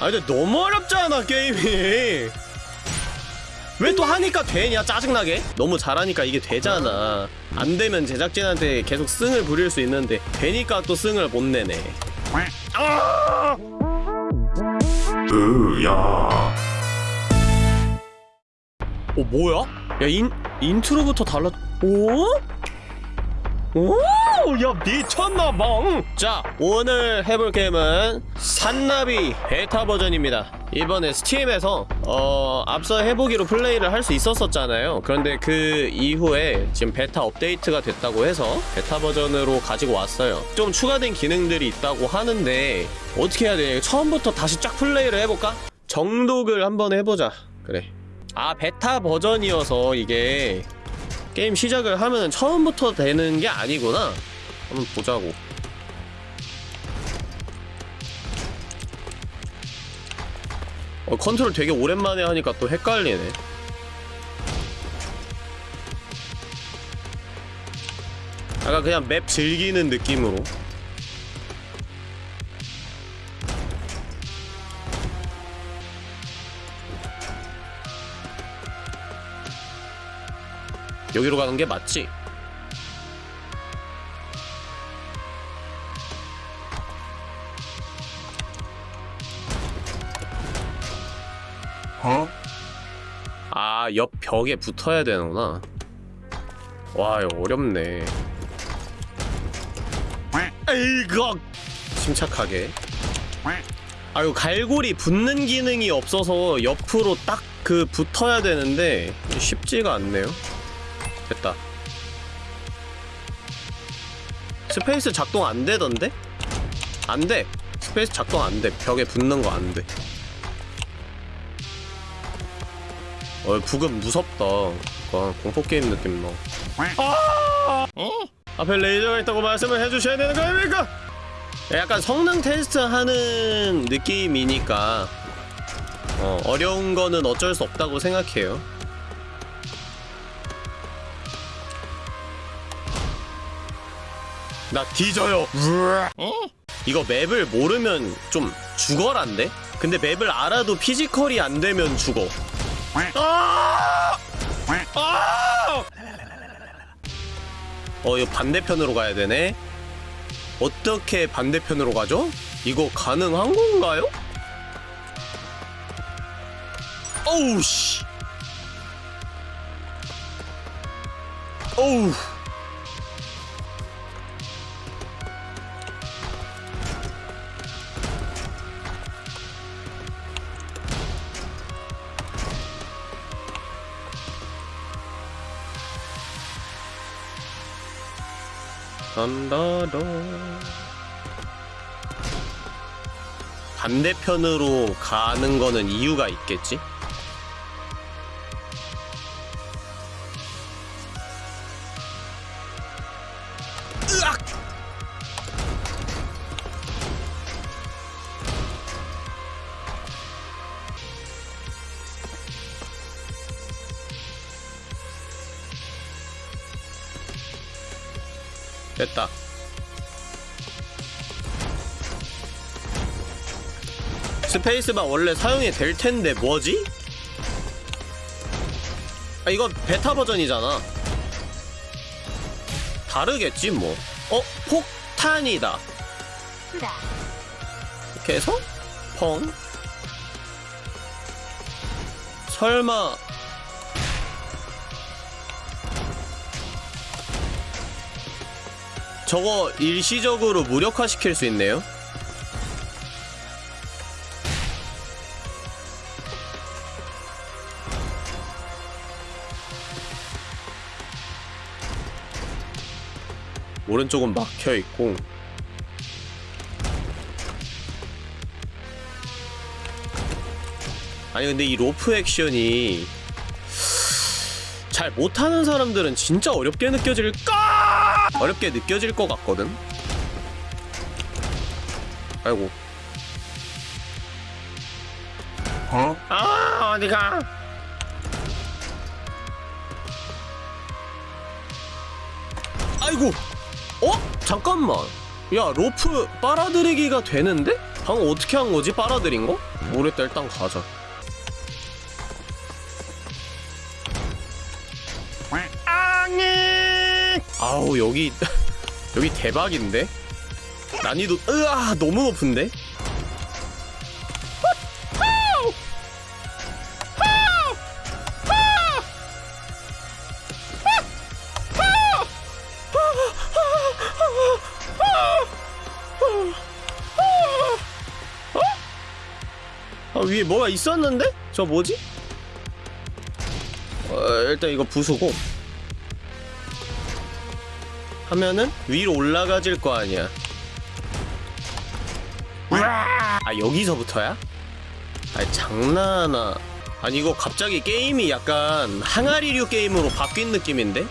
아 근데 너무 어렵잖아 게임이 왜 또 하니까 되냐 짜증나게 너무 잘하니까 이게 되잖아 안 되면 제작진한테 계속 성을 부릴 수 있는데 되니까 또 성을 못 내네 아! 으야 어 뭐야? 야 in, intro부터 달라 오? 오! 야 미쳤나봐. 자 오늘 해볼 게임은 산나비 베타 버전입니다. 이번에 Steam에서 어 앞서 해보기로 플레이를 할 수 있었었잖아요. 그런데 그 이후에 지금 베타 업데이트가 됐다고 해서 베타 버전으로 가지고 왔어요. 좀 추가된 기능들이 있다고 하는데 어떻게 해야 되냐 처음부터 다시 쫙 플레이를 해볼까? 정독을 한번 해보자. 그래. 아 베타 버전이어서 이게 게임 시작을 하면 처음부터 되는 게 아니구나. 한번 보자고. 어, 컨트롤 되게 오랜만에 하니까 또 헷갈리네. 약간 그냥 맵 즐기는 느낌으로 여기로 가는 게 맞지? 어? 아, 옆 벽에 붙어야 되는구나. 와, 이거 어렵네. 에이거! 침착하게. 아유, 갈고리 붙는 기능이 없어서 옆으로 딱 그 붙어야 되는데 쉽지가 않네요. 됐다. 스페이스 작동 안 되던데? 안 돼. 스페이스 작동 안 돼. 벽에 붙는 거 안 돼. 어, 브금 무섭다. 약간 공포게임 느낌 나. 아! 앞에 레이저가 있다고 말씀을 해주셔야 되는 거 아닙니까? 약간 성능 테스트 하는 느낌이니까 어, 어려운 거는 어쩔 수 없다고 생각해요. 나 뒤져요. 이거 맵을 모르면 좀 죽어란데? 근데 맵을 알아도 피지컬이 안 되면 죽어. 아! 아! 어, 이거 반대편으로 가야 되네. 어떻게 반대편으로 가죠? 이거 가능한 건가요? 어우, 씨. 어우. 던더더 반대편으로 가는 거는 이유가 있겠지? 으악! 됐다. 스페이스바 원래 사용이 될 텐데 뭐지? 아 이거 베타 버전이잖아. 다르겠지 뭐. 어 폭탄이다. 이렇게 해서 펑. 설마 저거 일시적으로 무력화시킬 수 있네요. 오른쪽은 막혀 있고 아니 근데 이 로프 액션이 잘 못하는 사람들은 진짜 어렵게 느껴질까? 어렵게 느껴질 것 같거든? 아이고 어? 아 어디가 아이고 어? 잠깐만 야 로프 빨아들이기가 되는데? 방금 어떻게 한 거지 빨아들인 거? 모르겠다 일단 가자 아우 여기 여기 대박인데 난이도 으아 너무 높은데 아, 위에 뭐가 있었는데? 저 뭐지? 어, 일단 이거 부수고 하면은 위로 올라가질 거 아니야 아 여기서부터야? 아니 장난하나 아니 이거 갑자기 게임이 약간 항아리류 게임으로 바뀐 느낌인데?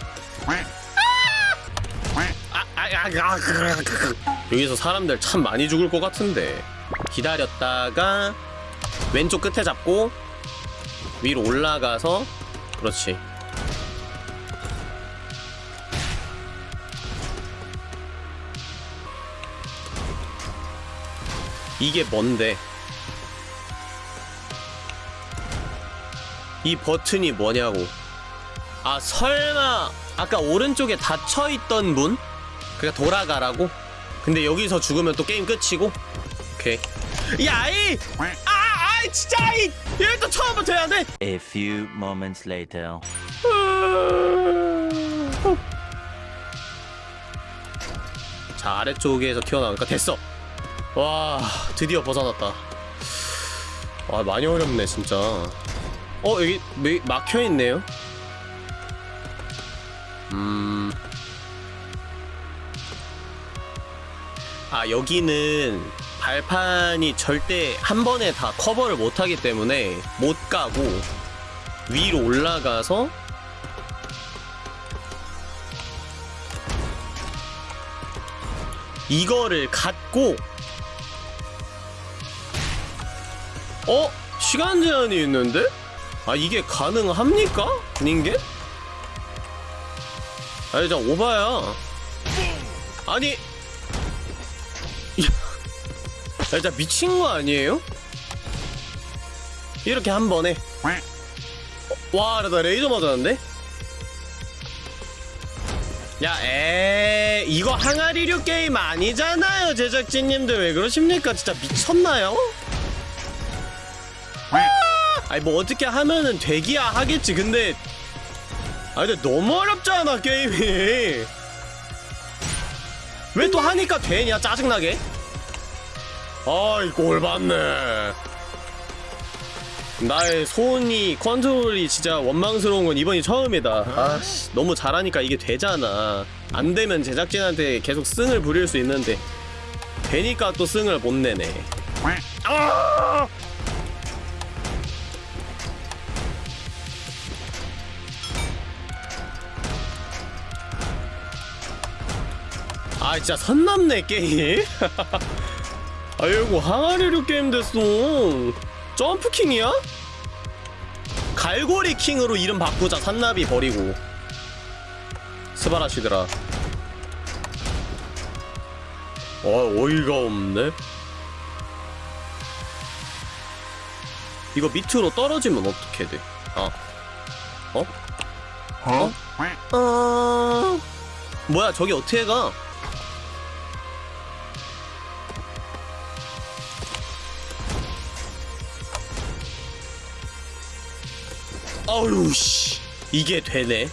아, 아, 아, 아, 여기서 사람들 참 많이 죽을 것 같은데 기다렸다가 왼쪽 끝에 잡고 위로 올라가서 그렇지 이게 뭔데 이 버튼이 뭐냐고 아 설마 아까 오른쪽에 닫혀있던 문? 그니까 돌아가라고? 근데 여기서 죽으면 또 게임 끝이고 오케이 야이 아, 아, 진짜 이 이럴 또 처음부터 해야 돼. A few moments later. 자 아래쪽에서 튀어나오니까 됐어. 와 드디어 벗어났다. 와 많이 어렵네 진짜. 어 여기 매- 막혀 있네요. 음. 아 여기는 발판이 절대 한 번에 다 커버를 못하기 때문에 못 가고 위로 올라가서 이거를 갖고 어? 시간 제한이 있는데? 아 이게 가능합니까? 닌게? 아니 저 오바야 아니 야, 진짜 미친 거 아니에요? 이렇게 한 번에 어, 와, 나 레이저 맞았는데? 야, 에 이거 항아리류 게임 아니잖아요, 제작진님들 왜 그러십니까? 진짜 미쳤나요? 아니 뭐 어떻게 하면은 되기야 하겠지. 근데 아 근데 너무 어렵잖아 게임이. 왜 또 하니까 되냐 짜증나게? 아이 꼴 봤네. 나의 손이 컨트롤이 진짜 원망스러운 건 이번이 처음이다. 아씨 너무 잘하니까 이게 되잖아. 안 되면 제작진한테 계속 승을 부릴 수 있는데 되니까 또 승을 못 내네. 아! 아 진짜 선 넘네 게임. 아이고 항아리류 게임 됐어. 점프킹이야? 갈고리 킹으로 이름 바꾸자 산나비 버리고 스바라시더라 어 어이가 없네 이거 밑으로 떨어지면 어떻게 돼? 아 어? Huh? 어... 뭐야 저기 어떻게 가? 아유 씨. 이게 되네.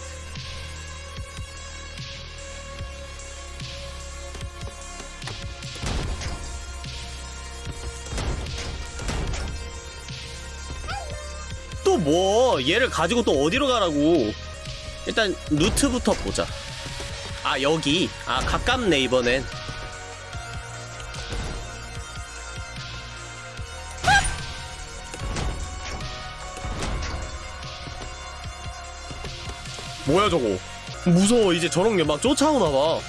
또 뭐? 얘를 가지고 또 어디로 가라고? 일단 루트부터 보자. 아 여기. 아 가깝네 이번엔 뭐야 저거? 무서워 이제 저런 게 막 쫓아오나봐.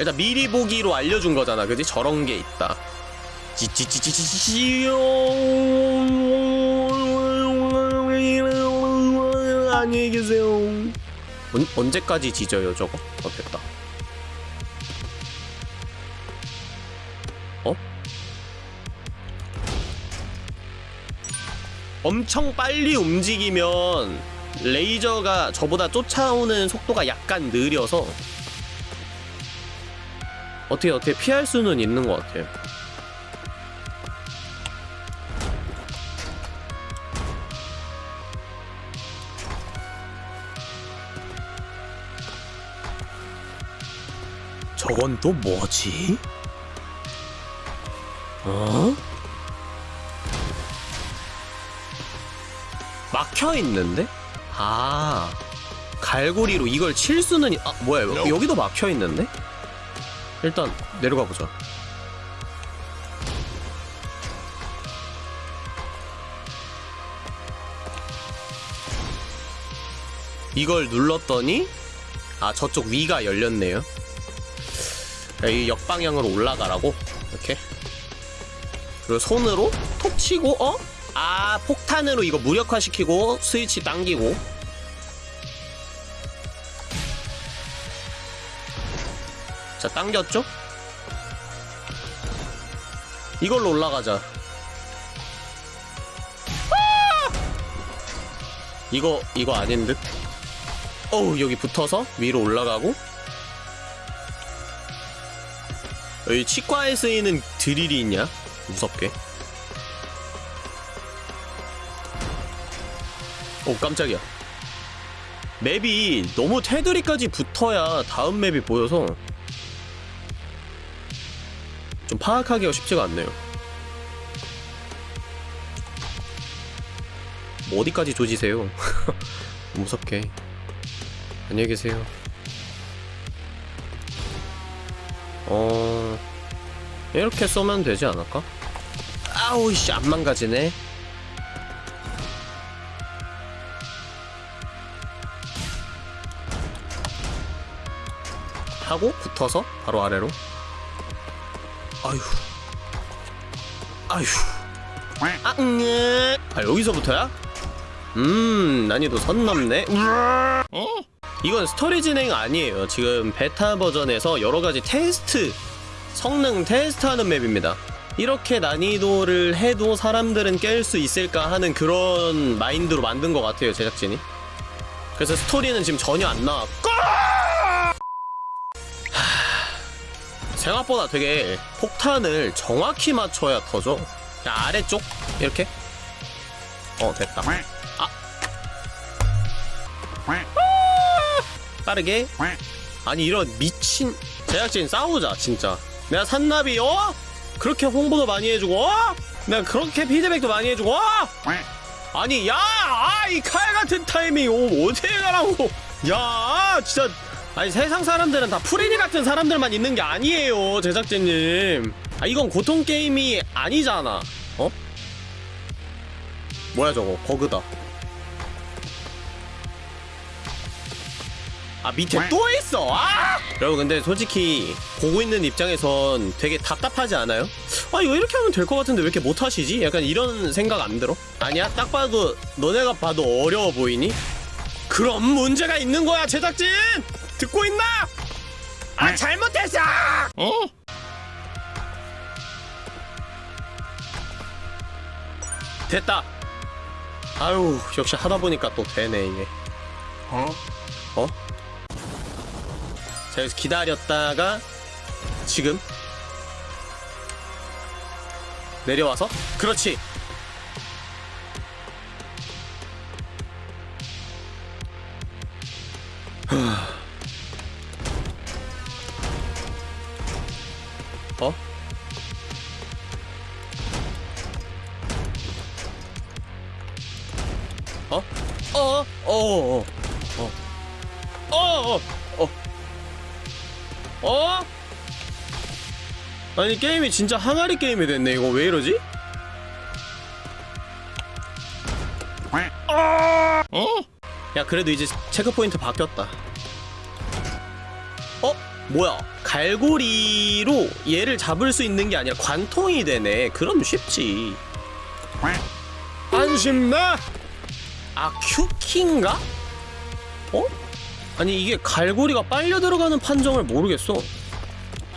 일단 미리 보기로 알려준 거잖아 그지? 저런 게 있다. 찌찌찌찌찌찌 안녕히 계세요. 언, 언제까지 지져요 저거? 어 됐다 엄청 빨리 움직이면 레이저가 저보다 쫓아오는 속도가 약간 느려서 어떻게 어떻게 피할 수는 있는 것 같아요. 저건 또 뭐지? 어? 막혀 있는데? 아 갈고리로 이걸 칠 수는 있- 아 뭐야 여기, 여기도 막혀 있는데? 일단 내려가 보자. 이걸 눌렀더니 아 저쪽 위가 열렸네요. 이 역방향으로 올라가라고 이렇게 그리고 손으로 톡 치고 어? 아 폭탄으로 이거 무력화시키고 스위치 당기고 자 당겼죠? 이걸로 올라가자 아! 이거 이거 아닌 듯? 어우 여기 붙어서 위로 올라가고 여기 치과에 쓰이는 드릴이 있냐? 무섭게 오 깜짝이야. 맵이 너무 테두리까지 붙어야 다음 맵이 보여서 좀 파악하기가 쉽지가 않네요. 뭐 어디까지 조지세요? 무섭게. 안녕히 계세요. 어... 이렇게 쏘면 되지 않을까? 아우 씨안 망가지네 하고 붙어서 바로 아래로. 아휴. 아휴. 아, 응애. 아 여기서부터야? 음 난이도 선 넘네. 이건 스토리 진행 아니에요. 지금 베타 버전에서 여러가지 테스트 성능 테스트하는 맵입니다. 이렇게 난이도를 해도 사람들은 깰 수 있을까 하는 그런 마인드로 만든 것 같아요 제작진이. 그래서 스토리는 지금 전혀 안 나왔고 생각보다 되게 폭탄을 정확히 맞춰야 터져. 자, 아래쪽? 이렇게? 어 됐다. 아. 빠르게. 아니 이런 미친 제작진 싸우자 진짜. 내가 산나비 어? 그렇게 홍보도 많이 해주고 어? 내가 그렇게 피드백도 많이 해주고 어? 아니 야이 칼 같은 타이밍 오, 어떻게 가라고? 야 진짜 아니 세상 사람들은 다 프리니 같은 사람들만 있는 게 아니에요 제작진님 아 이건 고통 게임이 아니잖아 어? 뭐야 저거 버그다 아 밑에 또 있어 아! 여러분 근데 솔직히 보고 있는 입장에선 되게 답답하지 않아요? 아 이거 이렇게 하면 될 것 같은데 왜 이렇게 못하시지? 약간 이런 생각 안 들어? 아니야 딱 봐도 너네가 봐도 어려워 보이니? 그럼 문제가 있는 거야 제작진! 듣고 있나? 아 잘못했어! 어? 됐다 아유 역시 하다 보니까 또 되네 이게 어? 어? 자 여기서 기다렸다가 지금 내려와서 그렇지 아니 게임이 진짜 항아리 게임이 됐네 이거 왜 이러지? 어? 야 그래도 이제 체크포인트 바뀌었다 어? 뭐야 갈고리로 얘를 잡을 수 있는 게 아니라 관통이 되네 그럼 쉽지 안심나? 아 큐키인가? 어? 아니 이게 갈고리가 빨려 들어가는 판정을 모르겠어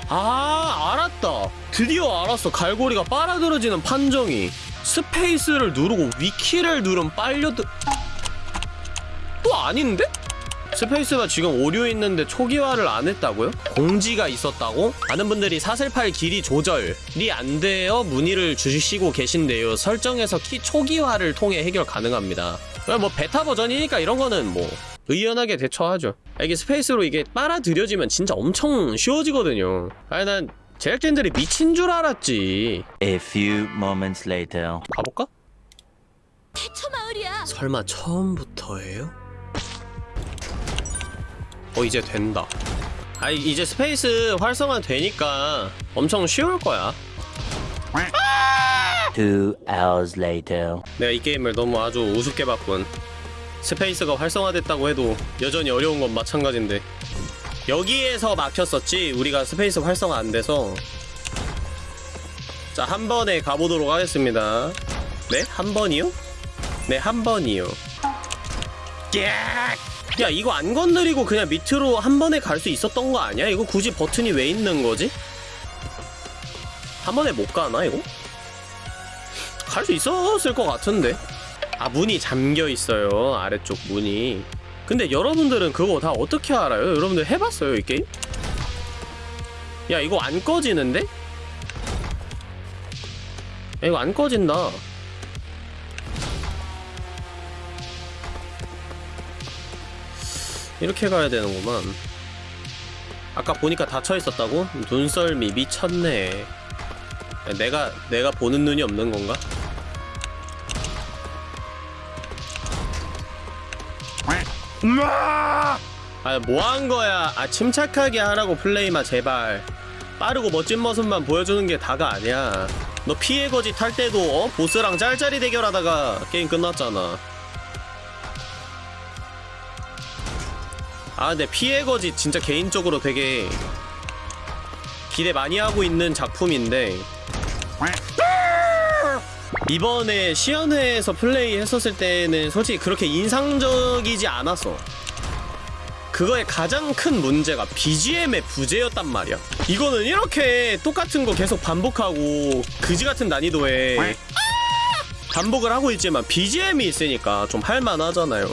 아 알았다 드디어 알았어 갈고리가 빨아들어지는 판정이 스페이스를 누르고 위 키를 누르면 빨려들 또 아닌데? 스페이스가 지금 오류 있는데 초기화를 안 했다고요? 공지가 있었다고? 많은 분들이 사슬팔 길이 조절이 안 되어 문의를 주시고 계신데요. 설정에서 키 초기화를 통해 해결 가능합니다. 뭐 베타 버전이니까 이런 거는 뭐 의연하게 대처하죠. 아, 이게 스페이스로 이게 빨아들여지면 진짜 엄청 쉬워지거든요. 아니 난 제작진들이 미친 줄 알았지. A few moments later. 가볼까? 대처 마을이야. 설마 처음부터예요? 어 이제 된다 아 이제 스페이스 활성화 되니까 엄청 쉬울 거야 Two hours later. 내가 이 게임을 너무 아주 우습게 봤군 스페이스가 활성화됐다고 해도 여전히 어려운 건 마찬가지인데 여기에서 막혔었지 우리가 스페이스 활성화 안 돼서 자 한 번에 가보도록 하겠습니다 네? 한 번이요? 네 한 번이요 야 이거 안 건드리고 그냥 밑으로 한 번에 갈 수 있었던 거 아니야? 이거 굳이 버튼이 왜 있는 거지? 한 번에 못 가나 이거? 갈 수 있었을 것 같은데 아 문이 잠겨 있어요 아래쪽 문이 근데 여러분들은 그거 다 어떻게 알아요? 여러분들 해봤어요 이 게임? 야 이거 안 꺼지는데? 야, 이거 안 꺼진다 이렇게 가야 되는구만 아까 보니까 닫혀 있었다고? 눈썰미 미쳤네 야, 내가 내가 보는 눈이 없는 건가? 아, 뭐 한 거야? 아, 침착하게 하라고 플레이마 제발. 빠르고 멋진 모습만 보여주는 게 다가 아니야. 너 피해 거지 탈 때도 어? 보스랑 짤짤이 대결하다가 게임 끝났잖아. 아, 근데 피해 거지 진짜 개인적으로 되게 기대 많이 하고 있는 작품인데 이번에 시연회에서 플레이 했었을 때는 솔직히 그렇게 인상적이지 않았어. 그거의 가장 큰 문제가 BGM의 부재였단 말이야. 이거는 이렇게 똑같은 거 계속 반복하고 그지 같은 난이도에 반복을 하고 있지만 BGM이 있으니까 좀 할만하잖아요.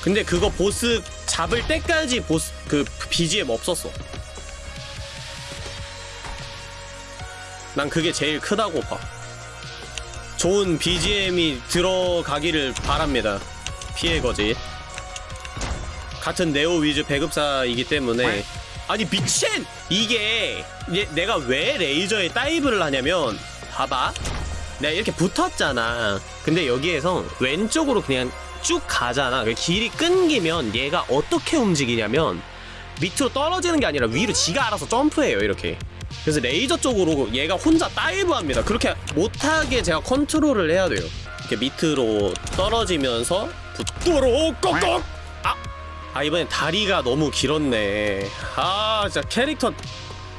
근데 그거 보스 잡을 때까지 보스 그 BGM 없었어. 난 그게 제일 크다고 봐. 좋은 BGM이 들어가기를 바랍니다. 피해 거지. 같은 네오 위즈 배급사이기 때문에 아니 미친! 이게 얘, 내가 왜 레이저에 다이브를 하냐면 봐봐 내가 이렇게 붙었잖아 근데 여기에서 왼쪽으로 그냥 쭉 가잖아 그 길이 끊기면 얘가 어떻게 움직이냐면 밑으로 떨어지는 게 아니라 위로 지가 알아서 점프해요 이렇게 그래서 레이저 쪽으로 얘가 혼자 dive 합니다. 그렇게 못하게 제가 컨트롤을 해야 돼요. 이렇게 밑으로 떨어지면서 붙도록 꼭꼭 아! 아 이번엔 다리가 너무 길었네. 아 진짜 캐릭터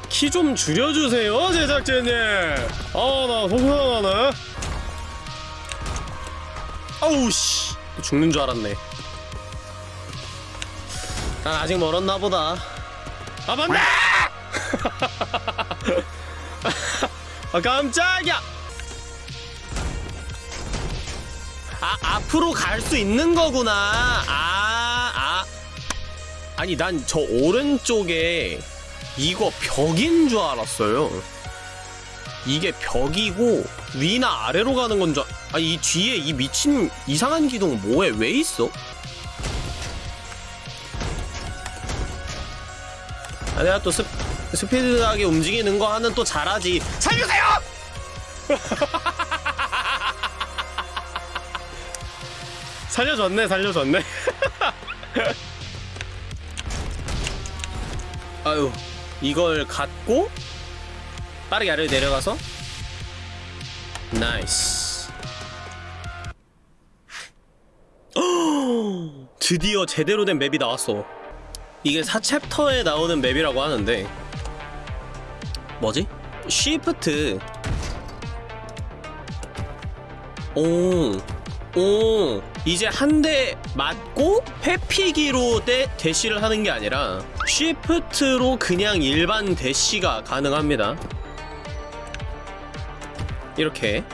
키 좀 줄여주세요 제작진님. 아나 속상하네. 아우 씨. 죽는 줄 알았네. 난 아직 멀었나 보다. 아 맞네 아 깜짝이야 아 앞으로 갈 수 있는 거구나 아, 아. 아니 난 저 오른쪽에 이거 벽인 줄 알았어요 이게 벽이고 위나 아래로 가는 건 줄 아니 이 뒤에 이 미친 이상한 기둥 뭐에 왜 있어? 아 내가 또 스, 스피드하게 움직이는 거 하는 또 잘하지. 살려주세요! 살려줬네 살려줬네. 아유 이걸 갖고 빠르게 아래로 내려가서? nice. 드디어 제대로 된 맵이 나왔어. 이게 4챕터에 나오는 맵이라고 하는데 뭐지? 쉬프트 오, 오, 이제 한 대 맞고 회피기로 대, 대시를 하는 게 아니라 쉬프트로 그냥 일반 대시가 가능합니다. 이렇게.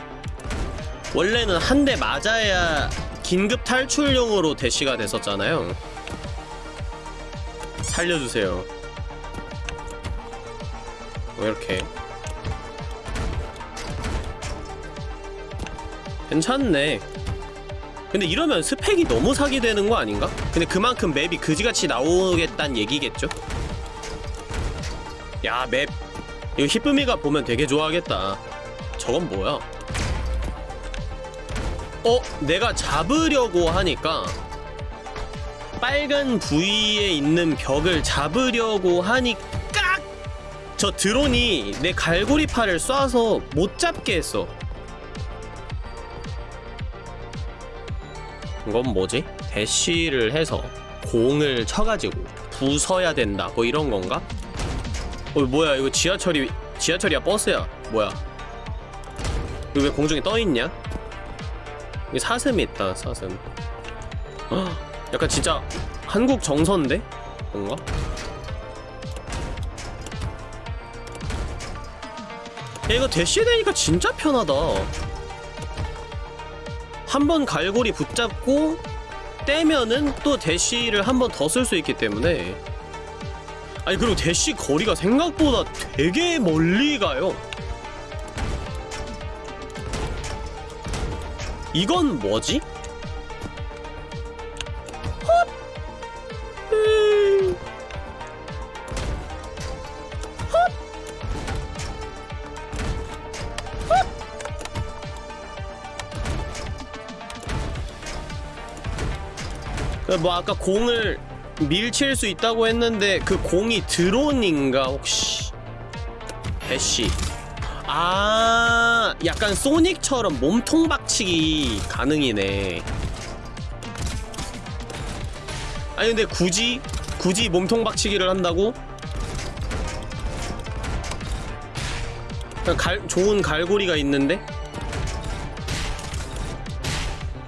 원래는 한 대 맞아야 긴급 탈출용으로 대시가 됐었잖아요. 살려주세요 뭐 이렇게 괜찮네 근데 이러면 스펙이 너무 사기되는 거 아닌가? 근데 그만큼 맵이 그지같이 나오겠다는 얘기겠죠? 야 맵 이거 히쁨이가 보면 되게 좋아하겠다 저건 뭐야? 어? 내가 잡으려고 하니까 빨간 부위에 있는 벽을 잡으려고 하니까 저 드론이 내 갈고리 팔을 쏴서 못 잡게 했어 이건 뭐지? 대쉬를 해서 공을 쳐가지고 부숴야 된다 뭐 이런 건가? 어 뭐야 이거 지하철이 지하철이야 버스야 뭐야 이거 왜 공중에 떠있냐? 이게 사슴이 있다 사슴 헉, 약간 진짜 한국 정서인데? 뭔가? 야 이거 대시되니까 진짜 편하다. 한 번 갈고리 붙잡고 떼면은 또 대시를 한 번 더 쓸 수 있기 때문에. 아니 그리고 대시 거리가 생각보다 되게 멀리 가요. 이건 뭐지? 뭐 아까 공을 밀칠 수 있다고 했는데 그 공이 드론인가 혹시 대시 아 약간 소닉처럼 몸통 박치기 가능이네 아니 근데 굳이 굳이 몸통 박치기를 한다고? 갈, 좋은 갈고리가 있는데?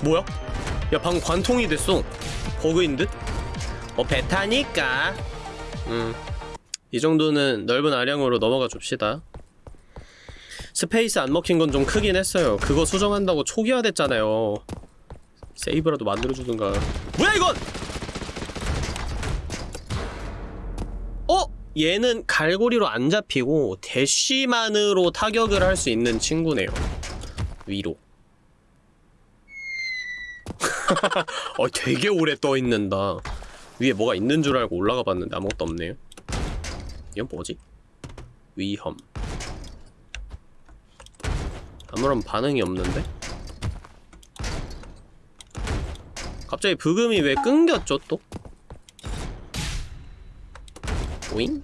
뭐야? 야 방금 관통이 됐어 버그인 듯? 어 베타니까. 음 이 정도는 넓은 아량으로 넘어가 줍시다. 스페이스 안 먹힌 건 좀 크긴 했어요. 그거 수정한다고 초기화됐잖아요. 세이브라도 만들어주든가. 뭐야 이건! 어? 얘는 갈고리로 안 잡히고 대쉬만으로 타격을 할 수 있는 친구네요. 위로 어 되게 오래 떠있는다 위에 뭐가 있는 줄 알고 올라가 봤는데 아무것도 없네요 이건 뭐지? 위험 아무런 반응이 없는데? 갑자기 브금이 왜 끊겼죠 또? 오잉?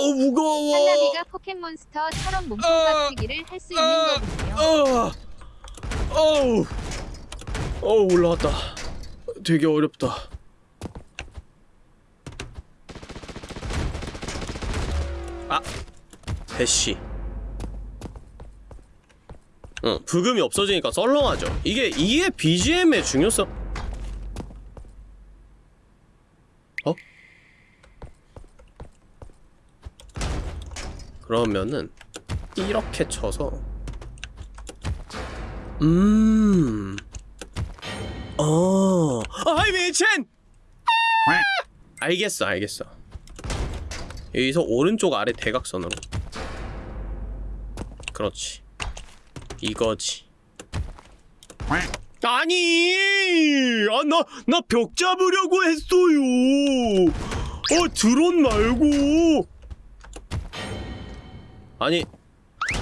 어우 무거워 한나비가 포켓몬스터처럼 몸통 박치기를 할 수 있는 거군요. 어, 어우, 어우 올라왔다. 되게 어렵다. 아, 대시. 어, 부금이 없어지니까 썰렁하죠. 이게 이게 BGM의 중요성. 그러면은 이렇게 쳐서 음. 어. 아이 미친. 아! 알겠어, 알겠어. 여기서 오른쪽 아래 대각선으로. 그렇지. 이거지. 아니! 아, 나, 나 벽 잡으려고 했어요! 어, 드론 말고! 아니,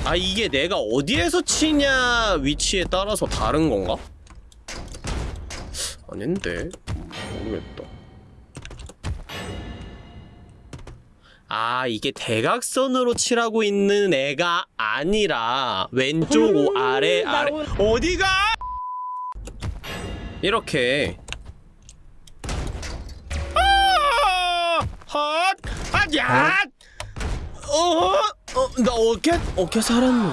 아 이게 내가 어디에서 치냐 위치에 따라서 다른 건가? 아닌데 모르겠다 아 이게 대각선으로 치라고 있는 애가 아니라 왼쪽 오 아래 아래 어디가 이렇게 아! 헛! 아야! 어? 어? 나 어깨 어깨 살았노.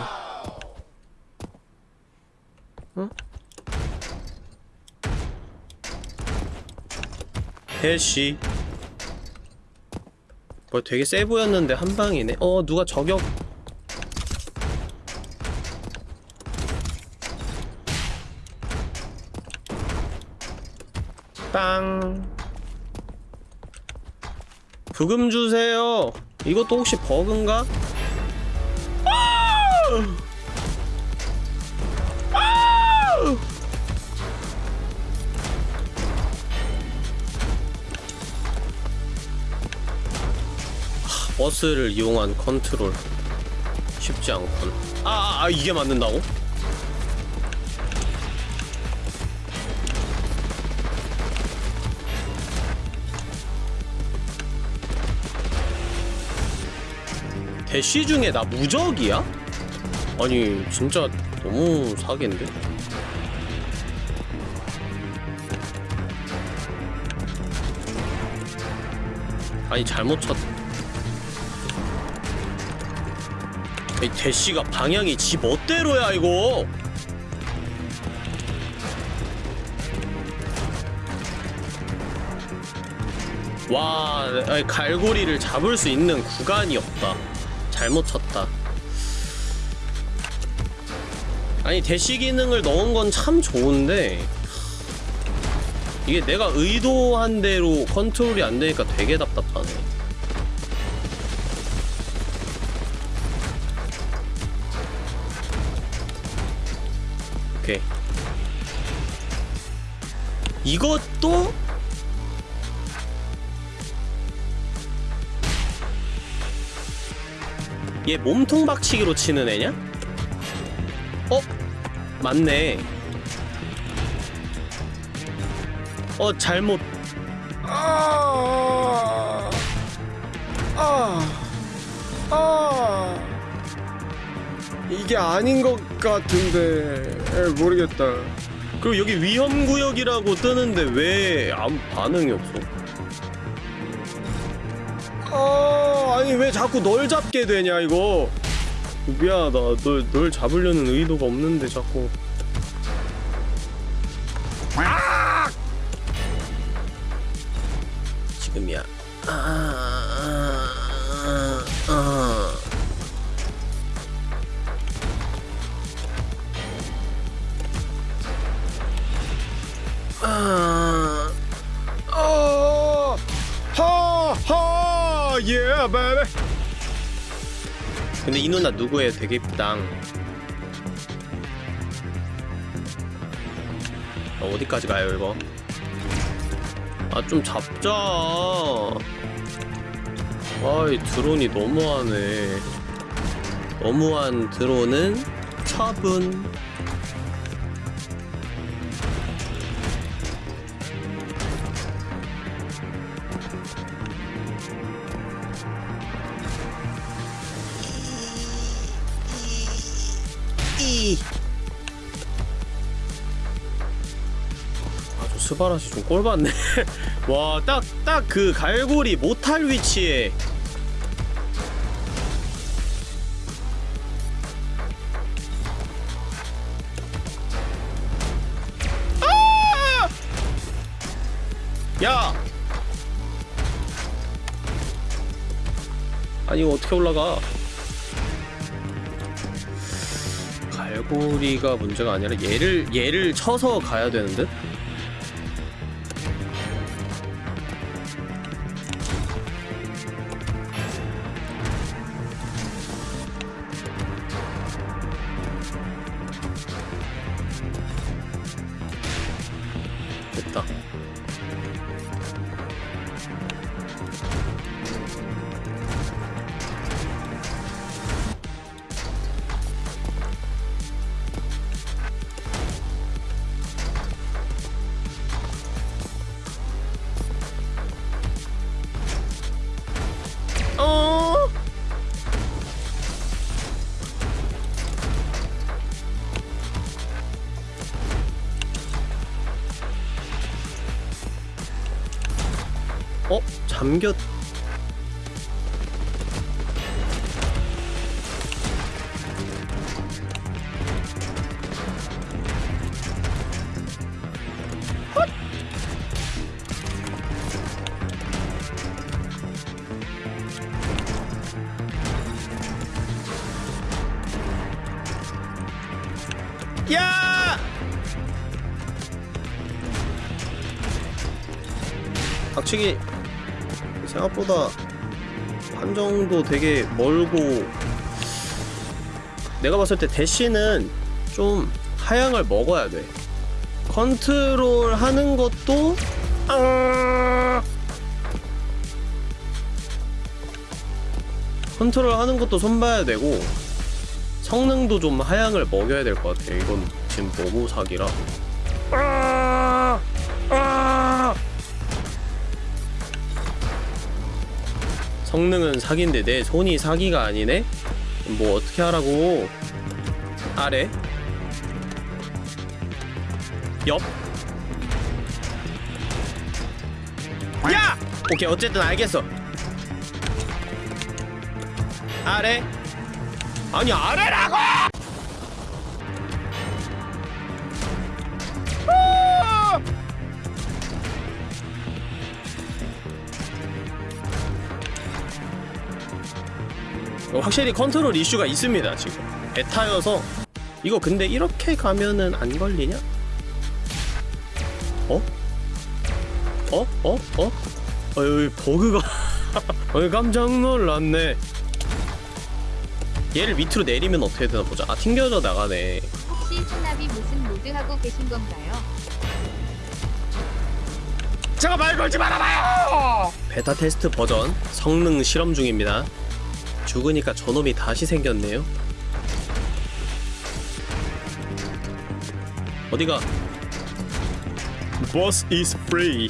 어? 대시 어, 되게 세 보였는데 한 방이네. 어, 누가 저격. 빵. 부금 주세요. 이것도 혹시 버그인가? 버스를 이용한 컨트롤 쉽지 않군 아, 아, 아 이게 맞는다고? 대시 중에 나 무적이야? 아니 진짜 너무 사기인데? 아니 잘못 쳤이 대시가 방향이 지 멋대로야 이거! 와 갈고리를 잡을 수 있는 구간이 없다. 잘못 쳤다 아니 대시 기능을 넣은 건 참 좋은데 이게 내가 의도한 대로 컨트롤이 안 되니까 되게 답답하네 오케이 이것도 얘 몸통 박치기로 치는 애냐? 어? 맞네 어 잘못 아, 아, 아. 이게 아닌 것 같은데 에, 모르겠다. 그리고 여기 위험구역이라고 뜨는데 왜 아무 반응이 없어 아, 아니 왜 자꾸 널 잡게 되냐 이거. 미안하다. 널, 널 잡으려는 의도가 없는데 자꾸 근데 이 누나 누구예요? 되게 이쁘다 어, 어디까지 가요 이거? 아 좀 잡자 아이 드론이 너무하네 너무한 드론은 처분 스바라시 좀 꼴받네 와 딱 딱 그 갈고리 못할 위치에 아! 야! 아니 이거 어떻게 올라가 갈고리가 문제가 아니라 얘를 얘를 쳐서 가야 되는 듯? 야! 박치기 생각보다 판정도 되게 멀고 내가 봤을 때 대시는 좀 하향을 먹어야 돼 컨트롤 하는 것도 아! 컨트롤 하는 것도 손봐야 되고 성능도 좀 하향을 먹여야 될 것 같아 이건 지금 너무 사기라 아! 아! 성능은 사기인데 내 손이 사기가 아니네? 뭐 어떻게 하라고 아래 옆 야! 오케이 어쨌든 알겠어 아래 아니 아래라고! 아! 확실히 컨트롤 이슈가 있습니다 지금 베타여서 이거 근데 이렇게 가면은 안 걸리냐? 어? 어? 어? 어? 어 여기 버그가 어 깜짝 놀랐네 얘를 밑으로 내리면 어떻게 되나 보자 아 튕겨져 나가네. 혹시 산나비 무슨 모드 하고 계신 건가요? 제가 말 걸지 말아봐요! 베타 테스트 버전 성능 실험 중입니다. 죽으니까 저놈이 다시 생겼네요. 어디가? Boss is free.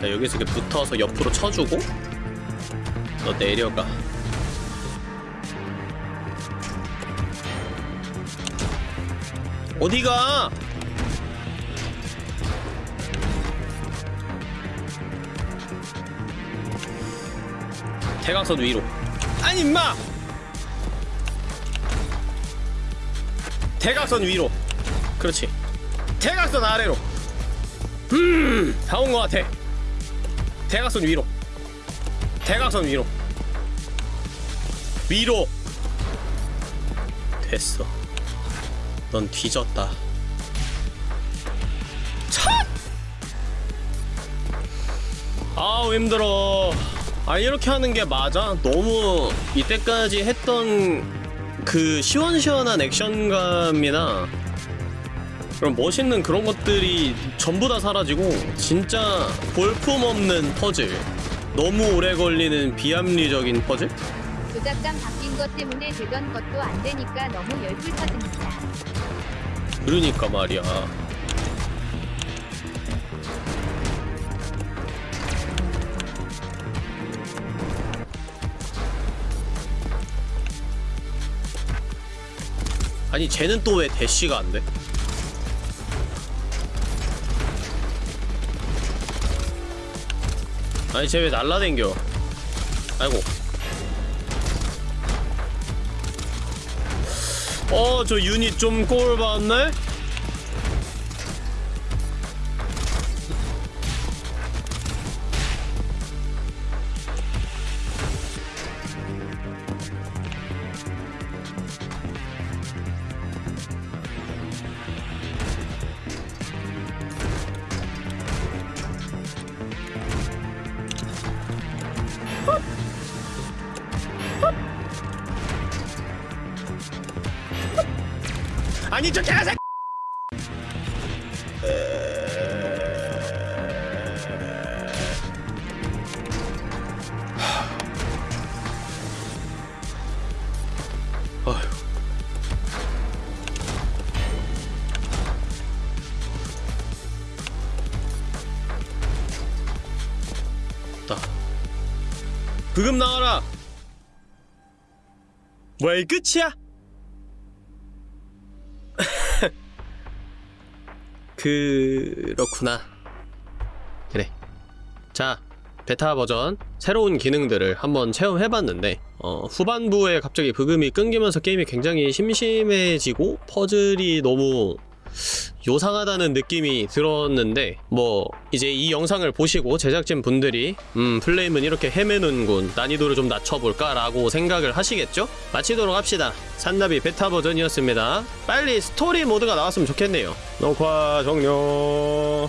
자 여기서 이렇게 붙어서 옆으로 쳐주고 너 내려가. 어디가? 대각선 위로. 아니 임마! 대각선 위로. 그렇지. 대각선 아래로. 음 다 온 것 같아. 대각선 위로 대각선 위로. 위로. 됐어. 넌 뒤졌다. 첫! 아우 힘들어. 아 이렇게 하는 게 맞아? 너무 이때까지 했던 그 시원시원한 액션감이나 그런 멋있는 그런 것들이 전부 다 사라지고 진짜 볼품없는 퍼즐 너무 오래 걸리는 비합리적인 퍼즐? 조작감 바뀐 것 때문에 되던 것도 안 되니까 너무 열불 터집니다. 그러니까 말이야 아니 쟤는 또 왜 대시가 안 돼? 아니 쟤 왜 날라댕겨 아이고 어 저 유닛 좀 꼴 봤네? 나 브금 나와라 뭐야 이 끝이야? 그렇구나. 그래. 자, 베타 버전 새로운 기능들을 한번 체험해봤는데 어, 후반부에 갑자기 브금이 끊기면서 게임이 굉장히 심심해지고 퍼즐이 너무 요상하다는 느낌이 들었는데 뭐 이제 이 영상을 보시고 제작진 분들이 음 플레임은 이렇게 헤매는군 난이도를 좀 낮춰볼까 라고 생각을 하시겠죠? 마치도록 합시다. 산나비 베타 버전이었습니다. 빨리 스토리 모드가 나왔으면 좋겠네요. 녹화 종료